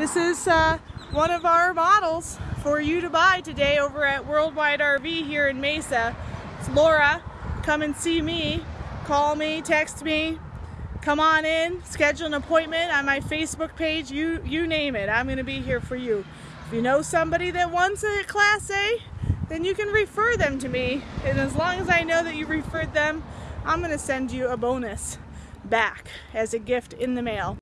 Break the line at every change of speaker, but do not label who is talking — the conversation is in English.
This is uh, one of our models for you to buy today over at Worldwide RV here in Mesa. It's Laura. Come and see me. Call me, text me, come on in, schedule an appointment on my Facebook page, you, you name it. I'm going to be here for you. If you know somebody that wants a Class A, then you can refer them to me. And as long as I know that you referred them, I'm going to send you a bonus back as a gift in the mail.